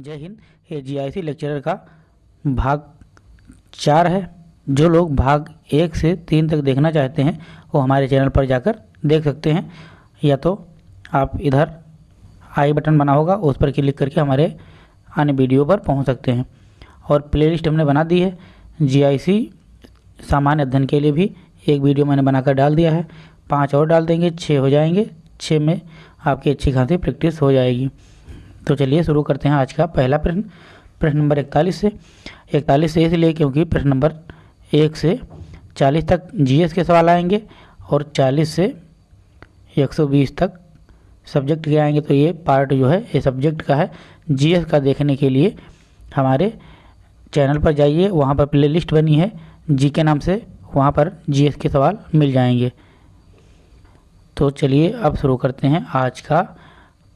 जय हिंद। ये GIC lecturer का भाग चार है। जो लोग भाग एक से तीन तक देखना चाहते हैं, वो हमारे चैनल पर जाकर देख सकते हैं। या तो आप इधर आई बटन बना होगा, उस पर क्लिक करके हमारे अन्य वीडियो पर पहुँच सकते हैं। और प्लेलिस्ट हमने बना दी है। जीआईसी सामान्य अध्ययन के लिए भी एक वीडियो मैंने बनाकर डाल दिया है। पाँच और डाल देंगे छः हो जाएँगे। छः में आपकी अच्छी खासी प्रैक्टिस हो जाएगी। तो चलिए शुरू करते हैं आज का पहला प्रश्न प्रश्न नंबर इकतालीस से। इकतालीस से इसलिए क्योंकि प्रश्न नंबर एक से चालीस तक जीएस के सवाल आएँगे और चालीस से एक सौ बीस तक सब्जेक्ट के आएँगे। तो ये पार्ट जो है, ये सब्जेक्ट का है जीएस का देखने के लिए। हमारे चैनल पर जाइए, वहाँ पर प्लेलिस्ट बनी है, जी के नाम से वहाँ पर जीएस के सवाल मिल जाएँगे। तो चलिए अब शुरू करते हैं आज का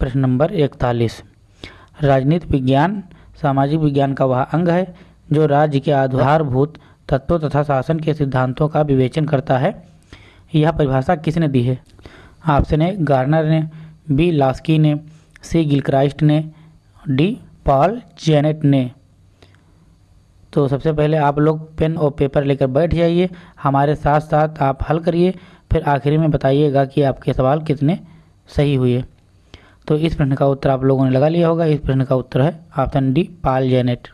प्रश्न नंबर इकतालीस। राजनीति विज्ञान, सामाजिक विज्ञान का वह अंग है, जो राज्य के आधारभूत तत्वों तथा शासन के सिद्धांतों का विवेचन करता है। यह परिभाषा किसने दी है? ऑप्शन ए गार्नर ने, बी लास्की ने, सी गिलक्राइस्ट ने, डी पॉल जेनेट ने। तो सबसे पहले आप लोग पेन और पेपर लेकर बैठ जाइए। हमारे साथ साथ आप हल करिए। फिर आखिरी में बताइएगा कि आपके सवाल कितने सही हुए। तो इस प्रश्न का उत्तर आप लोगों ने लगा लिया होगा। इस प्रश्न का उत्तर है ऑप्शन डी, पाल जेनेट।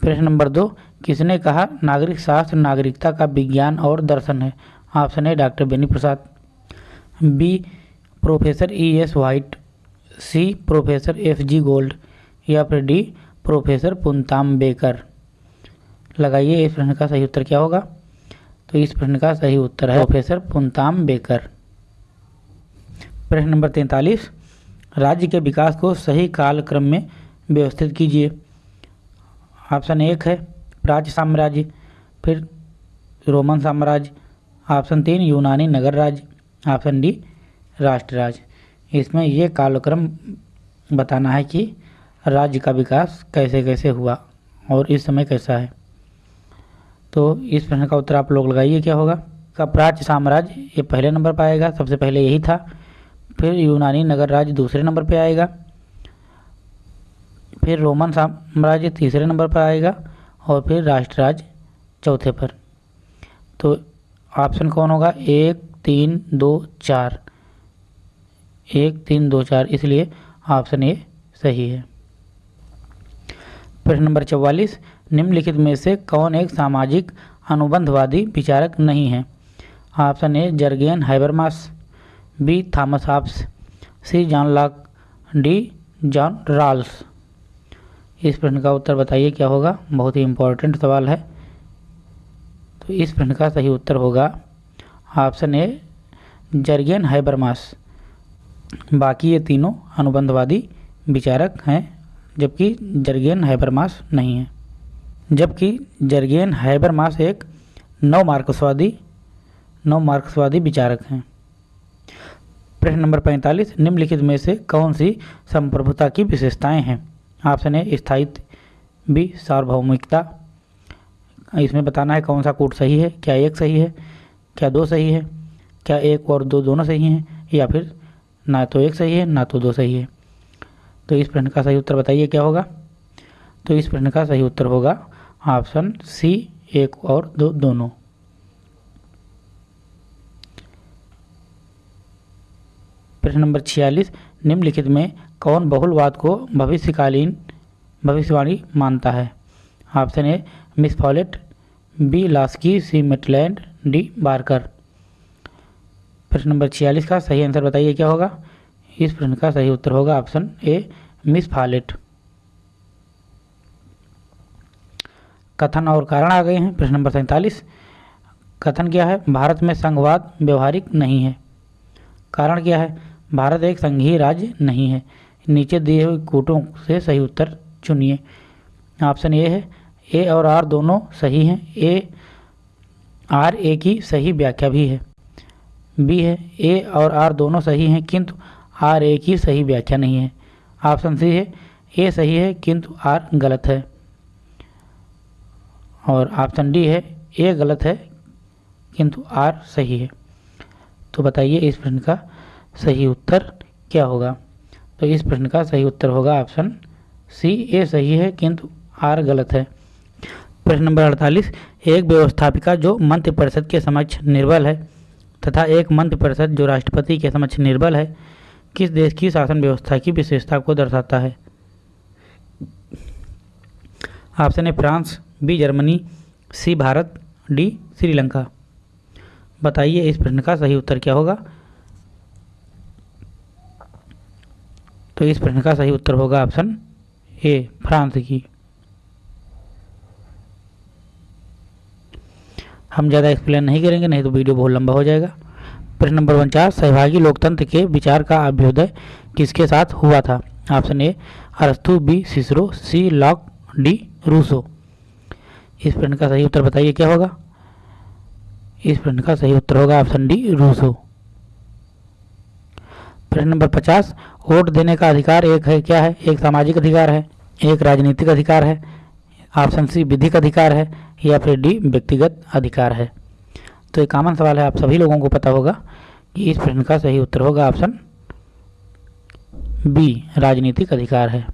प्रश्न नंबर दो, किसने कहा नागरिक शास्त्र नागरिकता का विज्ञान और दर्शन है? Option A, doctor Beni Prasad. B, professor E S White C, professor F G Gold. या फिर डी, प्रोफेसर पुनताम बेकर। लगाइए, इस प्रश्न का सही उत्तर क्या होगा? तो इस प्रश्न का सही उत्तर है प्रोफेसर पुनताम बेकर। प्रश्न नंबर तैंतालीस, राज्य के विकास को सही कालक्रम में व्यवस्थित कीजिए। ऑप्शन एक है प्राच्य साम्राज्य, फिर रोमन साम्राज्य, ऑप्शन तीन यूनानी नगर राज्य, ऑप्शन डी राष्ट्र राज्य इसमें ये कालक्रम बताना है कि राज्य का विकास कैसे कैसे हुआ और इस समय कैसा है। तो इस प्रश्न का उत्तर आप लोग लगाइए, क्या होगा? का प्राच्य साम्राज्य ये पहले नंबर पर आएगा, सबसे पहले यही था। फिर यूनानी नगर राज्य दूसरे नंबर पे आएगा। फिर रोमन साम्राज्य तीसरे नंबर पर आएगा और फिर राष्ट्र राज्य चौथे पर। तो ऑप्शन कौन होगा? एक, तीन, दो, चार। एक, तीन, दो, चार, इसलिए ऑप्शन ए सही है। प्रश्न नंबर चौवालीस, निम्नलिखित में से कौन एक सामाजिक अनुबंधवादी विचारक नहीं है? Option A, Jurgen Habermas. B. Thomas Hobbes, C. John Locke, D. John Rawls इस प्रश्न का उत्तर बताइए, क्या होगा? बहुत ही इम्पोर्टेंट सवाल है। तो इस प्रश्न का सही उत्तर होगा ऑप्शन ए जर्गेन हाइबरमास। बाकी ये तीनों अनुबंधवादी विचारक हैं, जबकि जर्गेन हाइबरमास नहीं है। जबकि जर्गेन हाइबरमास एक नव मार्क्सवादी नव मार्क्सवादी विचारक हैं। प्रश्न नंबर पैंतालीस, निम्नलिखित में से कौन सी संप्रभुता की विशेषताएँ हैं? ऑप्शन है स्थायित्व, बी, सार्वभौमिकता। इसमें बताना है कौन सा कोड सही है, क्या एक सही है, क्या दो सही है, क्या एक और दो दोनों सही हैं, या फिर ना तो एक सही है, ना तो दो सही है। तो इस प्रश्न का सही उत्तर बताइए, क्या होगा? तो इस प्रश्न का सही उत्तर होगा ऑप्शन सी, एक और दो दोनों। प्रश्न नंबर छियालीस, निम्नलिखित में कौन बहुलवाद को भविष्यकालीन भविष्यवाणी मानता है? Option A, Miss Follett, B, Laski, C, Maitland, D, Barker. प्रश्न नंबर छियालीस का सही आंसर बताइए, क्या होगा? इस प्रश्न का सही उत्तर होगा ऑप्शन ए, मिस फॉलेट। कथन और कारण आ गए हैं। प्रश्न नंबर सैंतालीस, कथन क्या है? भारत में संघवाद व्यवहारिक नहीं है। कारण क्या है? भारत एक संघीय राज्य नहीं है। नीचे दिए हुए कूटों से सही उत्तर चुनिए। ऑप्शन ए है, ए और आर दोनों सही हैं। ए, आर, ए की सही व्याख्या भी है। बी है, ए और आर दोनों सही हैं, किंतु आर, ए की सही व्याख्या नहीं है। ऑप्शन सी है, ए सही है, किंतु आर गलत है। और ऑप्शन डी है, ए गलत है, किंतु आर सही है। तो बताइए इस प्रश्न का सही उत्तर क्या होगा? तो इस प्रश्न का सही उत्तर होगा ऑप्शन सी, ए सही है, किंतु आर गलत है। प्रश्न नंबर अड़तालीस, एक व्यवस्थापिका जो मंत्रि परिषद के समक्ष निर्बल है तथा एक मंत्रि परिषद जो राष्ट्रपति के समक्ष निर्बल है, किस देश की शासन व्यवस्था की विशेषता को दर्शाता है? Option A, France, B, Germany, C, Bharat, D, Sri Lanka. बताइए इस प्रश्न का सही उत्तर क्या होगा? तो इस प्रश्न का सही उत्तर होगा ऑप्शन ए, फ्रांस की। हम ज़्यादा एक्सप्लेन नहीं करेंगे, नहीं तो वीडियो बहुत लंबा हो जाएगा। प्रश्न नंबर उनचास सहभागी लोकतंत्र के विचार का अभ्युदय किसके साथ हुआ था? ऑप्शन ए, अरस्तु B, Cicero, C, Locke, D, Rousseau. इस प्रश्न का सही उत्तर बताइए, क्या होगा? इस प्रश्न का सही उत्तर होगा ऑप्शन डी, रूसो। प्रश्न नंबर पचास वोट देने का अधिकार एक है, क्या है? एक सामाजिक अधिकार है, एक राजनीतिक अधिकार है ऑप्शन सी विधिक अधिकार है, या फिर डी व्यक्तिगत अधिकार है। तो एक कॉमन सवाल है, आप सभी लोगों को पता होगा कि इस प्रश्न का सही उत्तर होगा ऑप्शन बी राजनीतिक अधिकार है।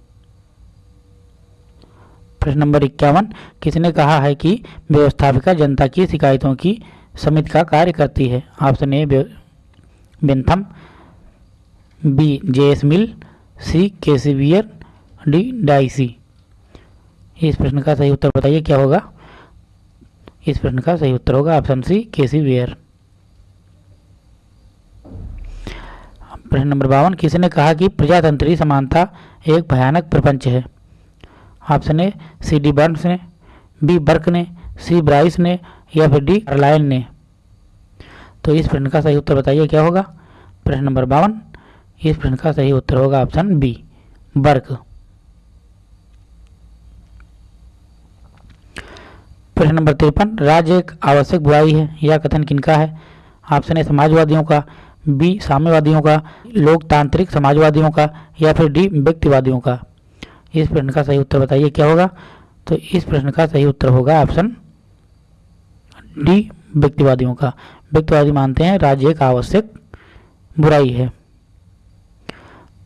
प्रश्न नंबर इक्यावन, किसने कहा है कि व्यवस्थापिका जनता की शिकायतों की समिति का कार्य करती है? Option A Bentham B J S Mill C K K C Wheare D dicey इस प्रश्न का सही उत्तर बताइए, क्या होगा? इस प्रश्न का सही उत्तर होगा option C K C Wheare प्रश्न नंबर बावन, किसने कहा कि प्रजातंत्री समानता एक भयानक प्रपंच है? Option A C D Burns ने बी बर्क ने सी ब्राइस ने, या फिर डी कार्लाइन ने? तो इस प्रश्न का सही उत्तर बताइए, क्या होगा? प्रश्न नंबर बावन इस प्रश्न का सही उत्तर होगा ऑप्शन बी, बर्क। प्रश्न नंबर तिरपन, राज्य एक आवश्यक बुराई है यह कथन किनका है? ऑप्शन ए, समाजवादियों का, बी, साम्यवादियों का, लोकतांत्रिक समाजवादियों का, या फिर डी, व्यक्तिवादियों का। इस प्रश्न का सही उत्तर बताइए, क्या होगा? तो इस प्रश्न का सही उत्तर होगा ऑप्शन डी, व्यक्तिवादियों का। व्यक्तिवादी मानते हैं, राज्य एक आवश्यक बुराई है।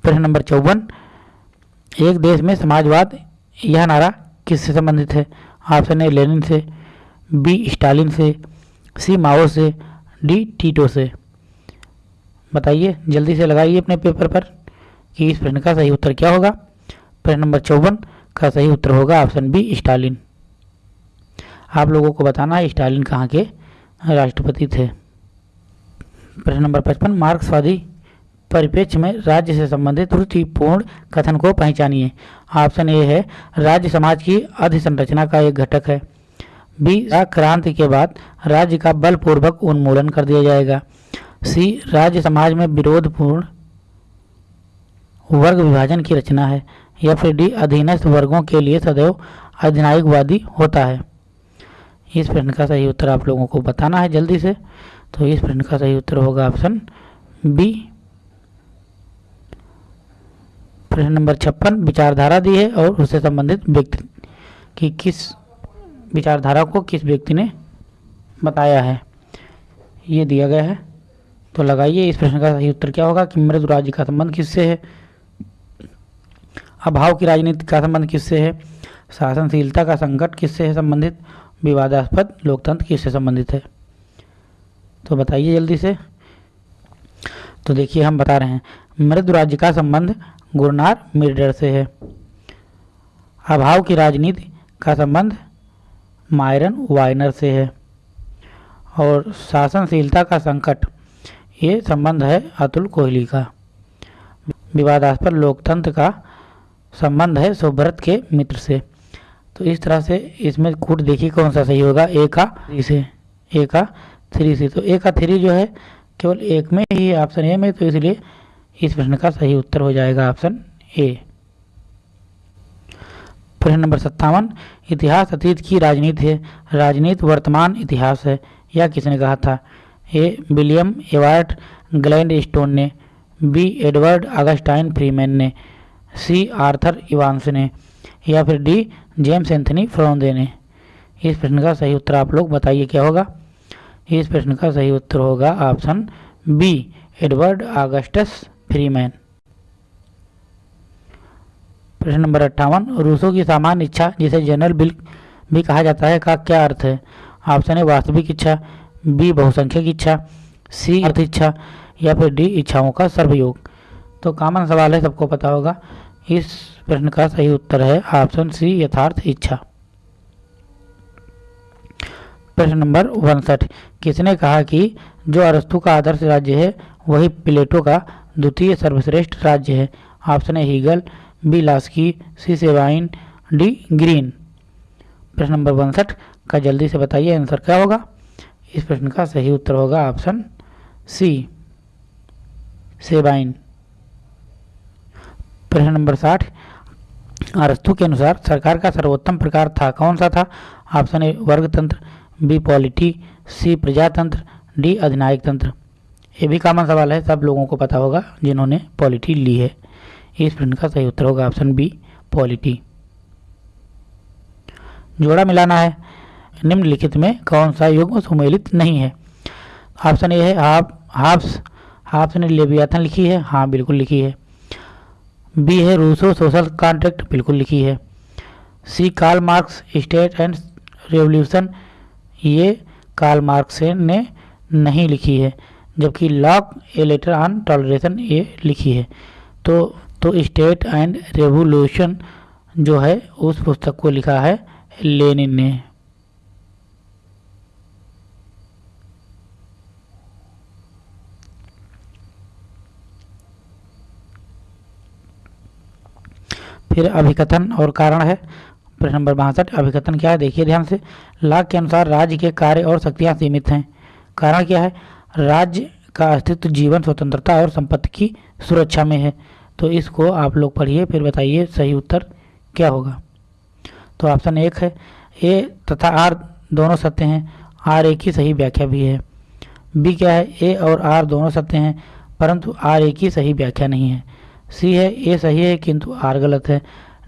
प्रश्न नंबर चौवन। एक देश में समाजवाद यह नारा किससे संबंधित है? ऑप्शन ए, लेनिन से, बी, स्टालिन से, सी, माओ से, डी, टीटो से। बताइए, जल्दी से लगाइए अपने पेपर पर कि इस प्रश्न का सही उत्तर क्या होगा। प्रश्न नंबर चौवन का सही उत्तर होगा ऑप्शन बी, स्टालिन। आप लोगों को बताना है स्टालिन कहाँ के राष्ट्रपति थे। प्रश्न नंबर पचपन, मार्क्सवादी परिप्रेक्ष्य में राज्य से संबंधित त्रुटिपूर्ण कथन को पहचानिए। ऑप्शन ए है, राज्य समाज की अधिसंरचना का एक घटक है। बी क्रांति के बाद राज्य का बलपूर्वक उन्मूलन कर दिया जाएगा। सी, राज्य समाज में विरोधपूर्ण वर्ग विभाजन की रचना है, या फिर डी, अधीनस्थ वर्गों के लिए सदैव अधिनायकवादी होता है। इस प्रश्न का सही उत्तर आप लोगों को बताना है जल्दी से। तो इस प्रश्न का सही उत्तर होगा ऑप्शन बी। प्रश्न नंबर छप्पन, विचारधारा दी है और उससे संबंधित व्यक्ति की किस विचारधारा को किस व्यक्ति ने बताया है। ये दिया गया है। तो लगाइए, इस प्रश्न का सही उत्तर क्या होगा? कि मृद राज्य का संबंध किससे है? अभाव की राजनीति का संबंध किससे है? शासनशीलता का संकट किससे है संबंधित? विवादास्पद लोकतंत्र किससे संबंधित है? तो बताइए जल्दी से। तो देखिए, हम बता रहे हैं। मृदु राज्य का संबंध गुरनार मिर्डर से है। अभाव की राजनीति का संबंध मायरन वाइनर से है। और शासनशीलता का संकट, ये संबंध है अतुल कोहली का। विवादास्पद लोकतंत्र का संबंध है सुब्रत के मित्र से। तो इस तरह से इसमें कूट देखिए कौन सा सही होगा, ए का थ्री से, ए का थ्री से। तो ए का थ्री जो है केवल एक में ही ऑप्शन ए में तो इसलिए इस प्रश्न का सही उत्तर हो जाएगा ऑप्शन ए प्रश्न नंबर सत्तावन, इतिहास अतीत की राजनीति है। राजनीति वर्तमान इतिहास है, यह किसने कहा था? A William Ewart Gladstone ने। बी एडवर्ड अगस्टाइन फ्रीमैन ने। सी आर्थर इवांस ने। या फिर डी जेम्स एंथनी फ्रोंदे ने। इस प्रश्न का सही उत्तर आप लोग बताइए क्या होगा? इस प्रश्न का सही उत्तर होगा option B Edward Augustus Freeman प्रश्न नंबर अट्ठावन, रूसों की सामान्य इच्छा, जिसे जनरल बिल भी कहा जाता है, का क्या अर्थ है? ऑप्शन ए वास्तविक इच्छा। बी बहुसंख्यक इच्छा। सी अर्थ इच्छा, या फिर डी इच्छाओं का सर्वयोग। तो कॉमन सवाल है, सबको पता होगा। इस प्रश्न का सही उत्तर है ऑप्शन सी यथार्थ इच्छा। प्रश्न नंबर उनसठ, किसने कहा कि जो अरस्तु का आदर्श राज्य है, वही प्लेटो का द्वितीय सर्वश्रेष्ठ राज्य है। Option A, Hegel, B, Laski, C, Sabine, D, Green. प्रश्न नंबर उनसठ का जल्दी से बताइए, आंसर क्या होगा? इस प्रश्न का सही उत्तर होगा ऑप्शन सी सेबाइन प्रश्न नंबर साठ, अरस्तु के अनुसार सरकार का सर्वोत्तम प्रकार था, कौन सा था? ऑप्शन ए, वर्गतंत्र, बी, पॉलिटी, सी, प्रजातंत्र, डी अधिनायक तंत्र ये भी कॉमन सवाल है, सब लोगों को पता होगा जिन्होंने पॉलिटी ली है। इस प्रश्न का सही उत्तर होगा ऑप्शन बी पॉलिटी जोड़ा मिलाना है। निम्नलिखित में कौन सा युग्म सुमेलित नहीं है? ऑप्शन ए है हाफ़ हाफ्स हाफ्स ने लेबियाथन लिखी है। हाँ बिल्कुल लिखी है। बी है, रूसो सोशल कॉन्ट्रैक्ट, बिल्कुल लिखी है। C Karl Marx State and Revolution. ये कार्ल मार्क्स ने नहीं लिखी है। जबकि Locke a letter on toleration ये लिखी है। तो तो स्टेट एंड रेवोल्यूशन जो है, उस पुस्तक को लिखा है लेनिन ने। फिर अभिकथन और कारण है। प्रश्न नंबर बासठ, अभिकथन क्या है? देखिए ध्यान से। लाख के अनुसार राज्य के कार्य और शक्तियाँ सीमित हैं। कारण क्या है? राज्य का अस्तित्व, जीवन, स्वतंत्रता और संपत्ति की सुरक्षा में है। तो इसको आप लोग पढ़िए, फिर बताइए सही उत्तर क्या होगा। तो ऑप्शन एक है ए तथा आर दोनों सत्य हैं। आर ए की सही व्याख्या भी है। बी क्या है? ए और आर दोनों सत्य हैं, परंतु आर ए की सही व्याख्या नहीं है। सी है ए सही है किंतु आर गलत है।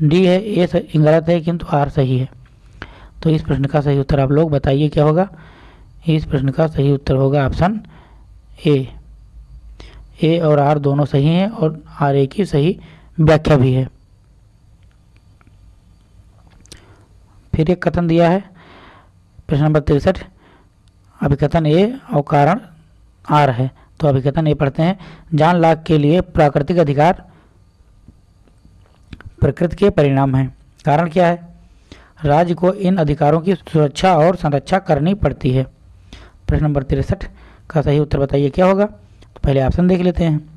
डी है ए गलत है किंतु आर सही है। तो इस प्रश्न का सही उत्तर आप लोग बताइए क्या होगा। इस प्रश्न का सही उत्तर होगा ऑप्शन ए ए और आर दोनों सही हैं और आर ए की सही व्याख्या भी है। फिर एक कथन दिया है, प्रश्न नंबर तिरसठ। अभिकथन ए और कारण आर है। तो अभिकथन ए पढ़ते हैं, जान लाख के लिए प्राकृतिक अधिकार प्रकृति के परिणाम हैं। कारण क्या है? राज्य को इन अधिकारों की सुरक्षा और संरक्षा करनी पड़ती है। प्रश्न नंबर तिरसठ। का सही उत्तर बताइए, क्या होगा? तो पहले ऑप्शन देख लेते हैं।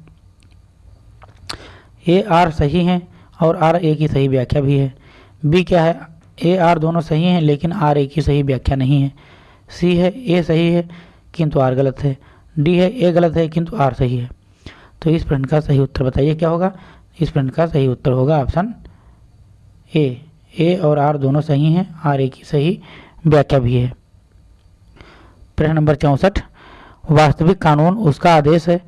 ए आर सही है और आर ए की सही व्याख्या भी है। बी क्या है? ए आर दोनों सही हैं, लेकिन आर ए की सही व्याख्या नहीं है। सी है ए सही है, किंतु आर गलत है। डी है ए गलत है, किंतु आर सही है। तो इस प्रश्न का सही उत्तर बताइए, क्या होगा? इस प्रश्न का सही उत्तर होगा ऑप्शन ए ए और आर दोनों सही हैं आर ए की सही व्याख्या भी है। प्रश्न नंबर चौंसठ। वास्तविक कानून उसका आदेश है,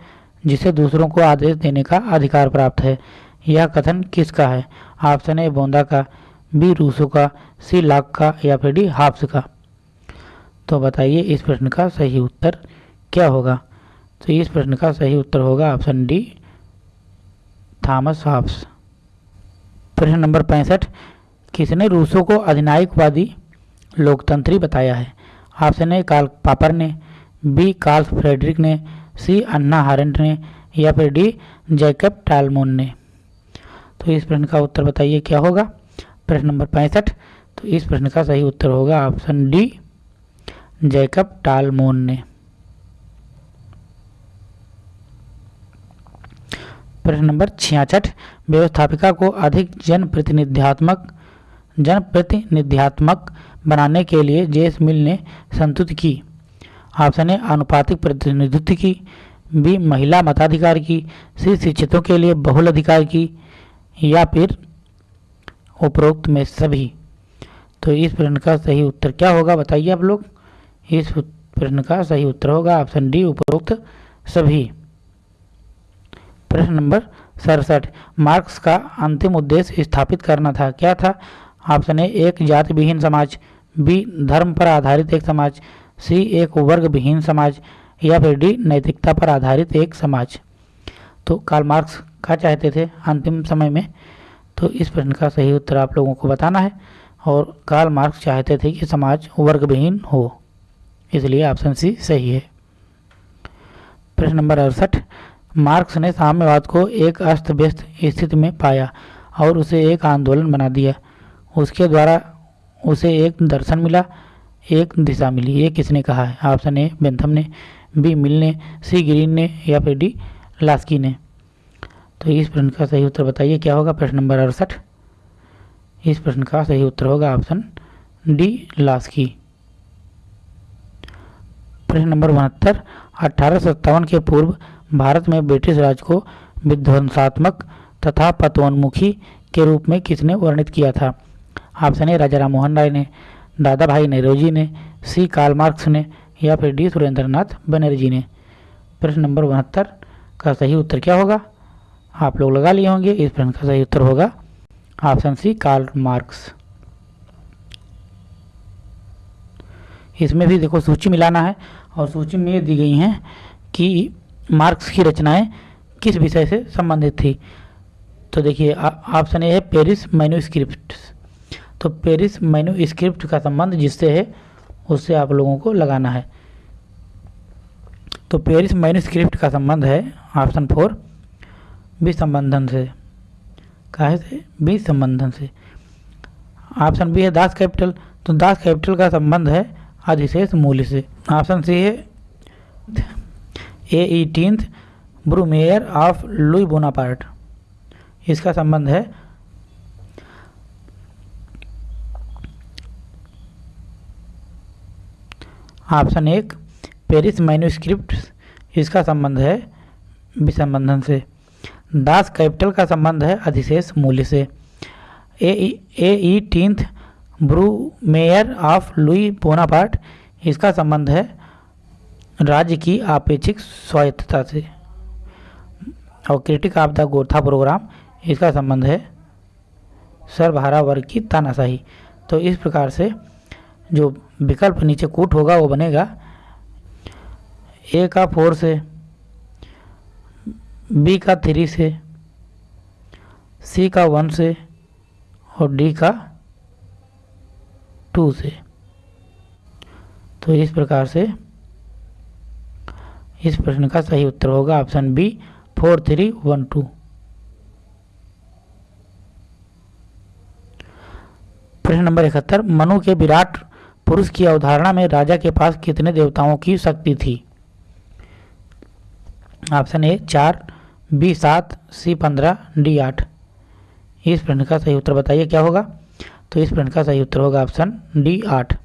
जिसे दूसरों को आदेश देने का अधिकार प्राप्त है। यह कथन किसका है? ऑप्शन ए, बोंदा का, बी, रूसो का, सी लाक का, या फिर डी हाफ्स का। तो बताइए इस प्रश्न का सही उत्तर क्या होगा? तो इस प्रश्न का सही उत्तर होगा ऑप्शन डी, थॉमस हाफ्स प्रश्न नंबर पैंसठ, किसने रूसो को अधिनायकवादी लोकतंत्री बताया है? ऑप्शन ए, कार्ल पापर ने बी कार्ल फ्रेडरिक ने, सी अन्ना हारेंट ने, या फिर डी जैकब टालमोन ने। तो इस प्रश्न का उत्तर बताइए, क्या होगा? प्रश्न नंबर पैंसठ। तो इस प्रश्न का सही उत्तर होगा ऑप्शन डी, जैकब टालमोन ने। प्रश्न नंबर छियासठ। व्यवस्थापिका को अधिक जनप्रतिनिध्यात्मक जनप्रतिनिध्यात्मक बनाने के लिए जेस मिल ने संतुत की। ऑप्शन ए आनुपातिक प्रतिनिधित्व की बी महिला मताधिकार की सी शिक्षितों के लिए बहुल अधिकार की, या फिर उपरोक्त में सभी। तो इस प्रश्न का सही उत्तर क्या होगा, बताइए आप लोग। इस प्रश्न का सही उत्तर होगा, ऑप्शन डी, उपरोक्त सभी। प्रश्न नंबर सड़सठ, मार्क्स का अंतिम उद्देश्य स्थापित करना था। क्या था? ऑप्शन ए, एक जाति विहीन समाज, बी, धर्म पर आधारित एक समाज सी, एक वर्ग विहीन समाज या फिर डी, नैतिकता पर आधारित एक समाज। तो कार्ल मार्क्स क्या चाहते थे अंतिम समय में? तो इस प्रश्न का सही उत्तर आप लोगों को बताना है और कार्ल मार्क्स चाहते थे कि समाज वर्गविहीन हो, इसलिए ऑप्शन सी सही है। प्रश्न नंबर अड़सठ मार्क्स ने साम्यवाद को एक अस्त व्यस्त स्थिति में पाया और उसे एक आंदोलन बना दिया। उसके द्वारा उसे एक दर्शन मिला एक दिशा मिली। ये किसने कहा? है ऑप्शन ए, बेंथम ने। बी, मिल ने। सी, ग्रीन ने या फिर डी, लास्की ने। तो इस प्रश्न का सही उत्तर बताइए, क्या होगा प्रश्न नंबर अड़सठ? इस प्रश्न का सही उत्तर होगा ऑप्शन डी, लास्की। प्रश्न नंबर उनहत्तर, अठारह के पूर्व भारत में ब्रिटिश राज को विध्वंसात्मक तथा पतोन्मुखी के रूप में किसने वर्णित किया था? ऑप्शन ए राजा राम मोहन राय ने। दादा भाई नेहरूजी ने, सी. कार्ल मार्क्स ने या फिर डी. सुरेंद्रनाथ बनर्जी ने? प्रश्न नंबर उनहत्तर, का सही उत्तर क्या होगा? आप लोग लगा लिए होंगे, इस प्रश्न का सही उत्तर होगा ऑप्शन सी, कार्ल मार्क्स। इसमें भी देखो, सूची मिलाना है और सूची में ये दी गई हैं कि मार्क्स की रचनाएँ किस विषय से संबंधित थी? तो देखिए ऑप्शन ए है पेरिस मैन्यूस्क्रिप्ट तो पेरिस मैन्यूस्क्रिप्ट का संबंध जिससे है उससे आप लोगों को लगाना है। तो पेरिस मैन्यूस्क्रिप्ट का संबंध है, ऑप्शन फोर विसंबंधन से। कहे से विसंबंधन से। ऑप्शन बी है दास कैपिटल। तो दास कैपिटल का संबंध है अधिशेष मूल्य से। ऑप्शन सी है, a eighteenth Brumaire of Louis Bonaparte. इसका संबंध है ऑप्शन एक, पेरिस मैन्यूस्क्रिप्ट इसका संबंध है विसंबंधन से। दास कैपिटल का संबंध है अधिशेष मूल्य से। A eighteenth Brumaire of Louis Bonaparte, इसका संबंध है राज्य की आपेक्षिक स्वायत्तता से। और critique of the Gotha programme, इसका संबंध है सर्वहारा वर्ग की तानाशाही। तो इस प्रकार से जो विकल्प नीचे कूट होगा, वो बनेगा। ए का फोर से बी का थ्री से सी का वन से, और डी का टू से। तो इस प्रकार से इस प्रश्न का सही उत्तर होगा option B four three one two प्रश्न नंबर इकहत्तर, मनु के विराट पुरुष की अवधारणा में राजा के पास कितने देवताओं की शक्ति थी? ऑप्शन ए, चार, बी, सात, सी, पंद्रह, डी, आठ। इस प्रश्न का सही उत्तर बताइए, क्या होगा? तो इस प्रश्न का सही उत्तर होगा ऑप्शन डी, आठ।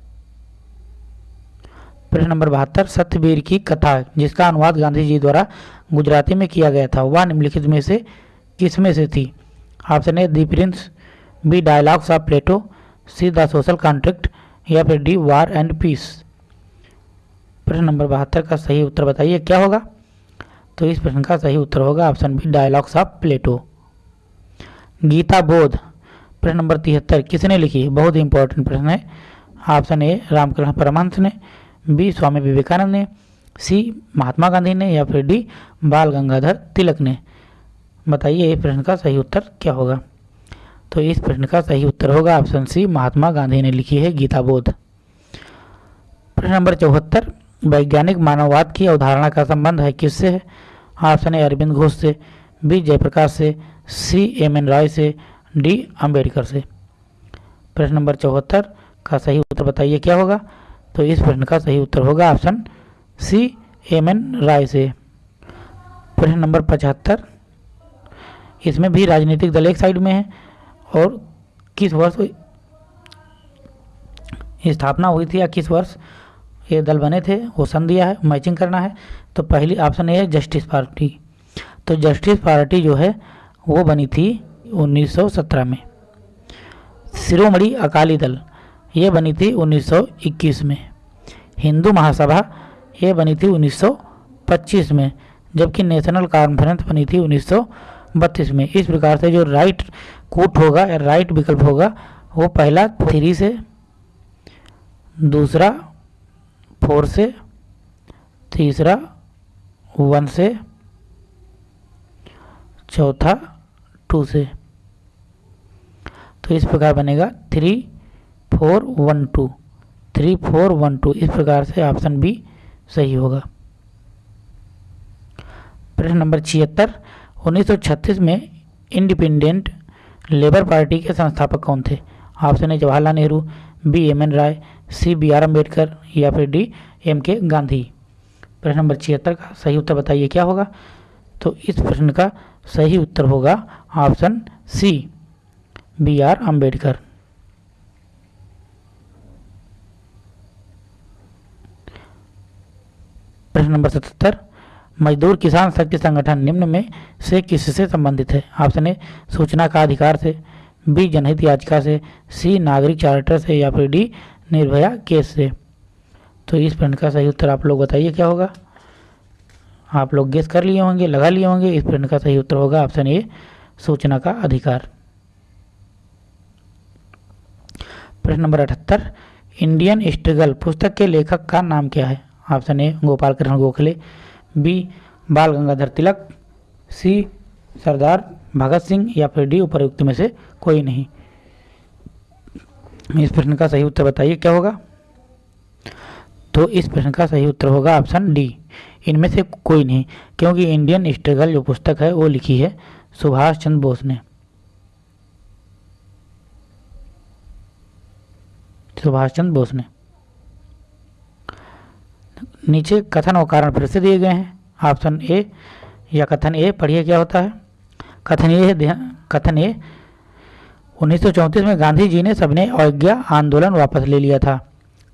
प्रश्न नंबर बहत्तर, सत्यवीर की कथा, जिसका अनुवाद गांधी जी द्वारा गुजराती में किया गया था, वह निम्नलिखित में से किसमें से थी? Option A the Prince B, dialogues of Plato, C, the social contract या फिर डी वार एंड पीस प्रश्न नंबर बहत्तर का सही उत्तर बताइए, क्या होगा? तो इस प्रश्न का सही उत्तर होगा option B dialogues of Plato Gita Bodh. प्रश्न नंबर तिहत्तर, किसने लिखी? बहुत ही इंपॉर्टेंट प्रश्न है। ऑप्शन ए रामकृष्ण परमहंस ने. बी स्वामी विवेकानंद ने. सी महात्मा गांधी ने या फिर डी बाल गंगाधर तिलक ने. बताइए, इस प्रश्न का सही उत्तर क्या होगा? तो इस प्रश्न का सही उत्तर होगा ऑप्शन सी, महात्मा गांधी ने लिखी है गीता बोध प्रश्न नंबर चौहत्तर, वैज्ञानिक मानववाद की अवधारणा का संबंध है किससे? है ऑप्शन ए, अरविंद घोष से, बी, जयप्रकाश से, सी, एम एन राय से, डी अंबेडकर से। प्रश्न नंबर चौहत्तर का सही उत्तर बताइए, क्या होगा? तो इस प्रश्न का सही उत्तर होगा option C, M N Roy से। प्रश्न नंबर पचहत्तर, इसमें भी राजनीतिक दल एक साइड में है और किस वर्ष स्थापना हुई थी या किस वर्ष? ये दल बने थे, वो सन दिया है, मैचिंग करना है। तो पहली ऑप्शन ए है जस्टिस पार्टी। तो जस्टिस पार्टी जो है, वो बनी थी 1917 में। शिरोमणि अकाली दल, ये बनी थी 1921 में। हिंदू महासभा, ये बनी थी 1925 में, जबकि नेशनल कॉन्फ्रेंस बनी थी 1932 में। इस प्रकार से जो राइट कूट होगा या राइट विकल्प होगा, वो पहला थ्री से, दूसरा फोर से, तीसरा वन से, चौथा टू से। तो इस प्रकार बनेगा three four one two three four one two इस प्रकार से ऑप्शन बी सही होगा। प्रश्न नंबर छिहत्तर 1936 में इंडिपेंडेंट लेबर पार्टी के संस्थापक कौन थे? ऑप्शन है Jawaharlal Nehru, B M N Roy, C B R Ambedkar या फिर डी एम के गांधी। प्रश्न नंबर छिहत्तर का सही उत्तर बताइए, क्या होगा? तो इस प्रश्न का सही उत्तर होगा option C, B R Ambedkar प्रश्न नंबर सतहत्तर मजदूर किसान शक्ति संगठन निम्न में से किससे संबंधित है? ऑप्शन ए, सूचना का अधिकार से, बी, जनहित याचिका से, सी, नागरिक चार्टर से, या फिर डी, निर्भया केस से। तो इस प्रश्न का सही उत्तर आप लोग बताइए, क्या होगा? आप लोग गेस कर लिए होंगे, लगा लिए होंगे, इस प्रश्न का सही उत्तर होगा ऑप्शन ए, सूचना का अधिकार। प्रश्न नंबर अठहत्तर, इंडियन स्ट्रगल पुस्तक के लेखक का नाम क्या है? Option A Gopal Krishna Gokhale. B, Bal Gangadhar Tilak, सी, सरदार भगत सिंह या फिर डी उपरयुक्त में से कोई नहीं। इस प्रश्न का सही उत्तर बताइए, क्या होगा? तो इस प्रश्न का सही उत्तर होगा ऑप्शन डी। इनमें से कोई नहीं, क्योंकि इंडियन स्ट्रगल जो पुस्तक है वो लिखी है सुभाष चंद्र बोस ने। सुभाष चंद्र बोस ने। नीचे कथन और कारण फिर से दिए गए हैं। ऑप्शन ए या कथन ए पढ़िए क्या होता है। कथन ए कथन ए 1934 में गांधी जी ने सबने अवज्ञा आंदोलन वापस ले लिया था।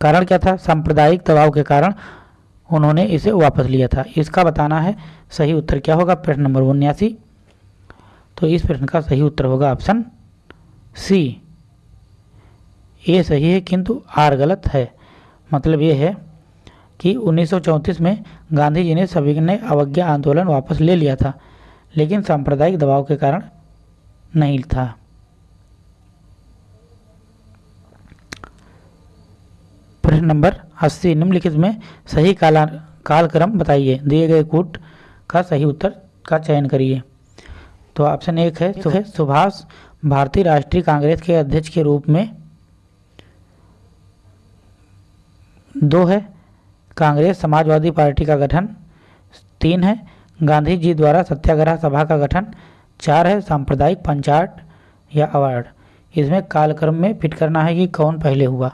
कारण क्या था? सांप्रदायिक दबाव के कारण उन्होंने इसे वापस लिया था। इसका बताना है, सही उत्तर क्या होगा? प्रश्न नंबर उन्यासी। तो इस प्रश्न का सही उत्तर होगा ऑप्शन सी ए सही है, किंतु आर गलत है। मतलब ये है कि 1934 में गांधी जी ने सभी अवज्ञा आंदोलन वापस ले लिया था, लेकिन सांप्रदायिक दबाव के कारण नहीं था। प्रश्न नंबर 80 निम्नलिखित में सही काला कालक्रम बताइए। दिए गए कूट का सही उत्तर का चयन करिए। तो ऑप्शन एक है सुभाष भारतीय राष्ट्रीय कांग्रेस के अध्यक्ष के रूप में। दो है कांग्रेस, समाजवादी पार्टी का गठन, तीन है गांधी जी द्वारा सत्याग्रह सभा का गठन, चार है, सांप्रदायिक पंचायत या अवार्ड। इसमें कालक्रम में फिट करना है कि कौन पहले हुआ।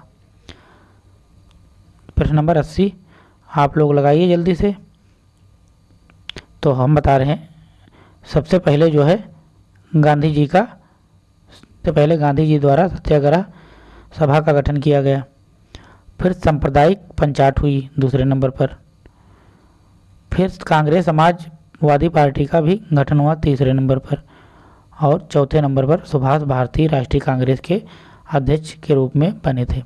प्रश्न नंबर अस्सी, आप लोग लगाइए जल्दी से। तो हम बता रहे हैं, सबसे पहले जो है गांधी जी का, सबसे पहले गांधी जी द्वारा सत्याग्रह सभा का गठन किया गया। फिर सांप्रदायिक पंचायत हुई दूसरे नंबर पर। फिर कांग्रेस समाजवादी पार्टी का भी गठन हुआ तीसरे नंबर पर और चौथे नंबर पर सुभाष भारती राष्ट्रीय कांग्रेस के अध्यक्ष के रूप में बने थे।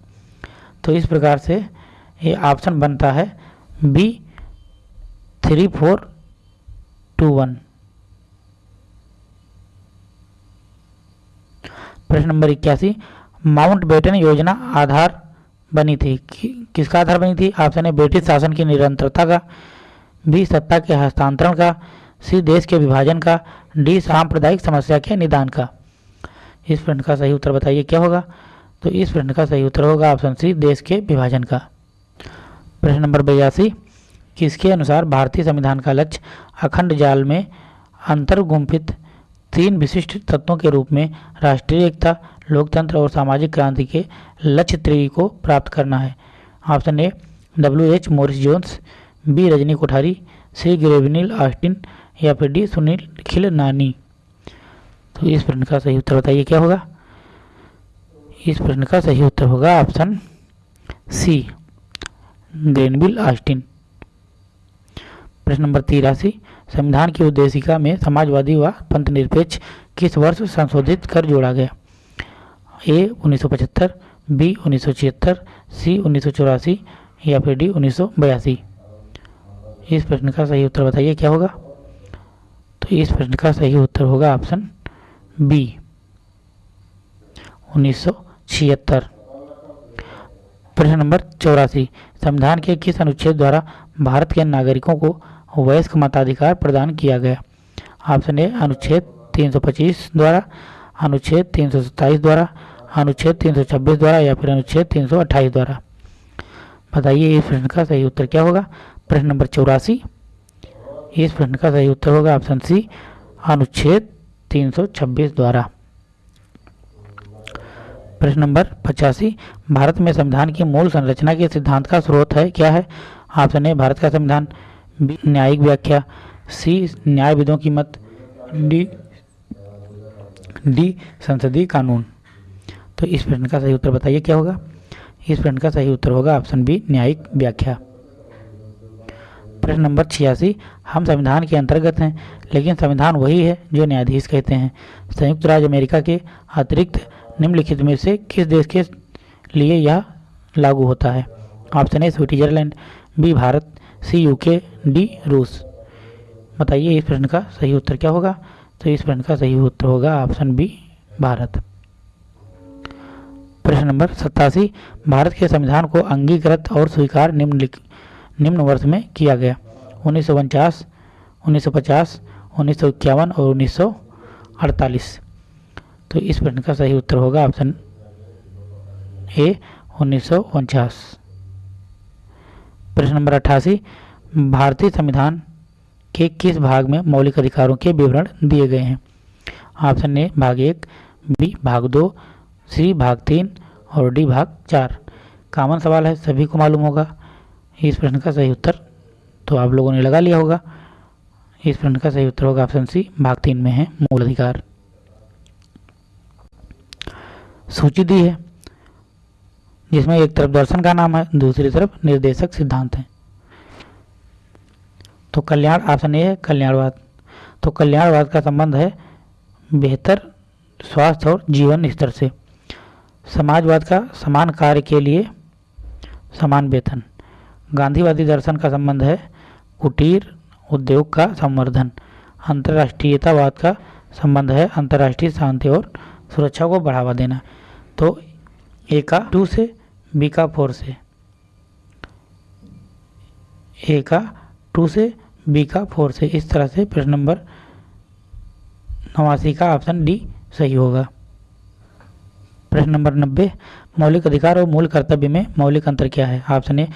तो इस प्रकार से ये ऑप्शन बनता है B three four two one. प्रश्न नंबर इक्यासी, माउंट बेटन योजना आधार बनी थी। कि, किसका आधार बनी थी? ऑप्शन ए ब्रिटिश शासन की निरंतरता का बी सत्ता के हस्तांतरण का सी देश के विभाजन का डी सांप्रदायिक समस्या के निदान का। इस प्रश्न का सही उत्तर बताइए क्या होगा? तो इस प्रश्न का सही उत्तर होगा ऑप्शन सी देश के विभाजन का। प्रश्न नंबर बयासी किसके अनुसार भारतीय संविधान का लक्ष्य अखंड जाल में अंतर्गुम्फित तीन विशिष्ट तत्वों के रूप में राष्ट्रीय एकता, लोकतंत्र और सामाजिक क्रांति के लक्ष्य त्री को प्राप्त करना है। Option A W H Morris Jones B Rajni Kothari C Granville Austin या फिर डी सुनील खिल नानी तो इस प्रश्न का सही उत्तर बताइए, क्या होगा? इस प्रश्न का सही उत्तर होगा ऑप्शन सी ग्रेनविल ऑस्टिन प्रश्न नंबर तिरासी संविधान की उद्देशिका में समाजवादी व पंथ निरपेक्ष किस वर्ष संशोधित कर जोड़ा गया? ए 1975 बी, उन्नीस सी उन्नीस या फिर डी, उन्नीस इस प्रश्न का सही उत्तर बताइए, क्या होगा? तो इस प्रश्न का सही उत्तर होगा ऑप्शन बी, उन्नीस सौ छिहत्तर। प्रश्न नंबर चौरासी, संविधान के किस अनुच्छेद द्वारा भारत के नागरिकों को वयस्क मताधिकार प्रदान किया गया। ऑप्शन ए अनुच्छेद 325 द्वारा, अनुच्छेद तीन द्वारा, अनुच्छेद 326 द्वारा या फिर अनुच्छेद 328 द्वारा। बताइए, इस प्रश्न का सही उत्तर क्या होगा? प्रश्न नंबर चौरासी। इस प्रश्न का सही उत्तर होगा ऑप्शन सी, अनुच्छेद 326 द्वारा। प्रश्न नंबर पचासी। भारत में संविधान की मूल संरचना के सिद्धांत का स्रोत है, क्या है? ऑप्शन ए, भारत का संविधान। बी न्यायिक व्याख्या सी, न्यायविदों की मत, डी डी, संसदीय कानून। तो इस प्रश्न का सही उत्तर बताइए, क्या होगा? इस प्रश्न का सही उत्तर होगा ऑप्शन बी, न्यायिक व्याख्या। प्रश्न नंबर छियासी, हम संविधान के अंतर्गत हैं, लेकिन संविधान वही है जो न्यायाधीश कहते हैं। संयुक्त राज्य अमेरिका के अतिरिक्त निम्नलिखित में से किस देश के लिए यह लागू होता है? Option A, Switzerland, B, Bharat C U K D रूस। बताइए इस प्रश्न का सही उत्तर क्या होगा? तो इस प्रश्न का सही उत्तर होगा ऑप्शन बी, भारत। प्रश्न नंबर सत्तासी, भारत के संविधान को अंगीकृत और स्वीकार निम्न निम्न वर्ष में किया गया। उन्नीस सौ उनचास, उन्नीस सौ पचास, उन्नीस सौ इक्यावन और उन्नीस सौ अड़तालीस। तो इस प्रश्न का सही उत्तर होगा ऑप्शन ए, उन्नीस सौ उनचास। प्रश्न नंबर अट्ठासी भारतीय संविधान के किस भाग में मौलिक अधिकारों के विवरण दिए गए हैं? ऑप्शन ए, भाग एक, बी, भाग दो, सी, भाग तीन और डी, भाग चार। कॉमन सवाल है, सभी को मालूम होगा। इस प्रश्न का सही उत्तर तो आप लोगों ने लगा लिया होगा। इस प्रश्न का सही उत्तर होगा ऑप्शन सी, भाग तीन में है मूल अधिकार। सूची दी है। जिसमें एक तरफ़ दर्शन का नाम है, दूसरी तरफ़ निर्देशक सिद्धांत है। तो कल्याण ऑप्शन ए है, कल्याणवाद। तो कल्याणवाद का संबंध है बेहतर स्वास्थ्य और जीवन स्तर से। समाजवाद का समान कार्य के लिए समान वेतन। गांधीवादी दर्शन का संबंध है कुटीर उद्योग का संवर्धन। अंतर्राष्ट्रीयतावाद का संबंध है अंतर्राष्ट्रीय शांति और सुरक्षा को बढ़ावा देना। तो ए का टू से बी का फोर से। ए का टू से बी का फोर से। इस तरह से प्रश्न नंबर नवासी का ऑप्शन डी सही होगा। प्रश्न नंबर नब्बे, मौलिक अधिकार और मूल कर्तव्य में मौलिक अंतर क्या है? ऑप्शन ए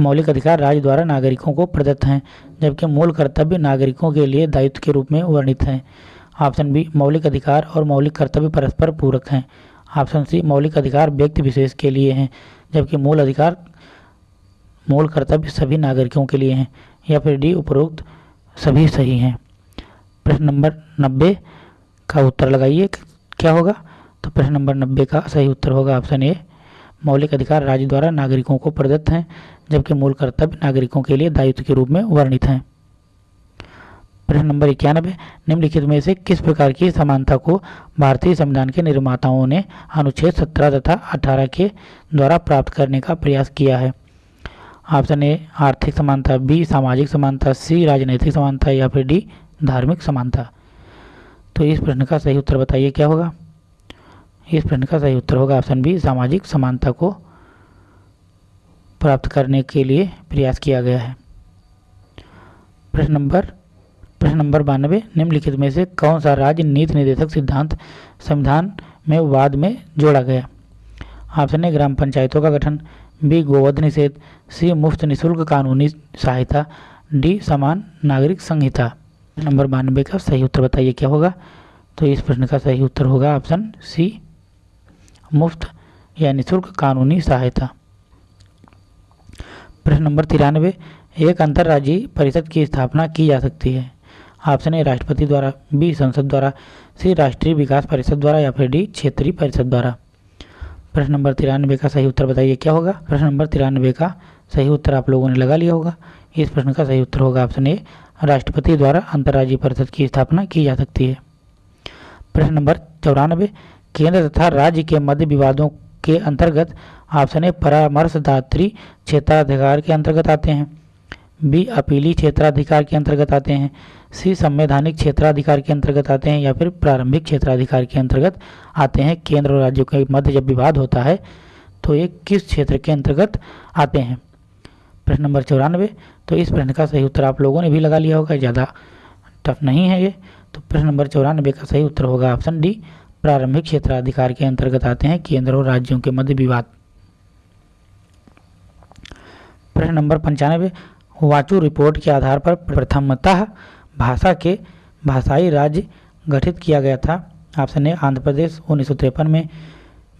मौलिक अधिकार राज्य द्वारा नागरिकों को प्रदत्त हैं, जबकि मूल कर्तव्य नागरिकों के लिए दायित्व के रूप में वर्णित हैं। ऑप्शन बी मौलिक अधिकार और मौलिक कर्तव्य परस्पर पूरक हैं। ऑप्शन सी मौलिक अधिकार व्यक्ति विशेष के लिए हैं, जबकि मूल अधिकार, मूल कर्तव्य सभी नागरिकों के लिए हैं, या फिर डी उपरोक्त सभी सही हैं। प्रश्न नंबर नब्बे का उत्तर लगाइए क्या होगा? तो प्रश्न नंबर नब्बे का सही उत्तर होगा ऑप्शन ए, मौलिक अधिकार राज्य द्वारा नागरिकों को प्रदत्त हैं, जबकि मूल कर्तव्य नागरिकों के लिए दायित्व के रूप में वर्णित हैं। प्रश्न नंबर इक्यानवे निम्नलिखित में से किस प्रकार की समानता को भारतीय संविधान के निर्माताओं ने अनुच्छेद सत्रह तथा अठारह के द्वारा प्राप्त करने का प्रयास किया है? ऑप्शन ए, आर्थिक समानता, बी, सामाजिक समानता, सी, राजनीतिक समानता या फिर डी, धार्मिक समानता। तो इस प्रश्न का सही उत्तर बताइए, क्या होगा? इस प्रश्न का सही उत्तर होगा ऑप्शन बी, सामाजिक समानता को प्राप्त करने के लिए प्रयास किया गया है। प्रश्न नंबर प्रश्न नंबर बानवे, निम्नलिखित में से कौन सा राज्य नीति निर्देशक सिद्धांत संविधान में वाद में जोड़ा गया? ऑप्शन ए ग्राम पंचायतों का गठन, बी गोवध निषेध, सी मुफ़्त निशुल्क कानूनी सहायता, डी समान नागरिक संहिता। नंबर बानवे का सही उत्तर बताइए, क्या होगा? तो इस प्रश्न का सही उत्तर होगा ऑप्शन सी, मुफ़्त या निःशुल्क कानूनी सहायता। प्रश्न नंबर तिरानवे, एक अंतर्राज्यीय परिषद की स्थापना की जा सकती है। ऑप्शन ए राष्ट्रपति द्वारा, बी संसद द्वारा, सी राष्ट्रीय विकास परिषद द्वारा या फिर डी क्षेत्रीय परिषद द्वारा। प्रश्न नंबर तिरानवे का सही उत्तर बताइए, क्या होगा? प्रश्न नंबर तिरानवे का सही उत्तर आप लोगों ने लगा लिया होगा। इस प्रश्न का सही उत्तर होगा ऑप्शन ए राष्ट्रपति द्वारा अंतर्राज्यीय परिषद की स्थापना की जा सकती है। प्रश्न नंबर चौरानवे, केंद्र तथा राज्य के मध्य विवादों के अंतर्गत ऑप्शन ए परामर्शदात्री क्षेत्राधिकार के अंतर्गत आते हैं। बी अपीली क्षेत्राधिकार के अंतर्गत आते हैं, सी संवैधानिक क्षेत्राधिकार के अंतर्गत आते हैं या फिर प्रारंभिक क्षेत्राधिकार के अंतर्गत आते हैं, केंद्र और राज्यों के मध्य जब विवाद होता है तो ये किस क्षेत्र के अंतर्गत आते हैं? प्रश्न नंबर चौरानवे। तो इस प्रश्न का सही उत्तर आप लोगों ने भी लगा लिया होगा, ज़्यादा टफ नहीं है ये। तो प्रश्न नंबर चौरानवे का सही उत्तर होगा ऑप्शन डी, प्रारंभिक क्षेत्राधिकार के अंतर्गत आते हैं, केंद्र और राज्यों के मध्य विवाद। प्रश्न नंबर पंचानवे। वाचू रिपोर्ट के आधार पर प्रथमतः भाषा के भाषाई राज्य गठित किया गया था। ऑप्शन ए, आंध्र प्रदेश, उन्नीस सौ तिरपन में।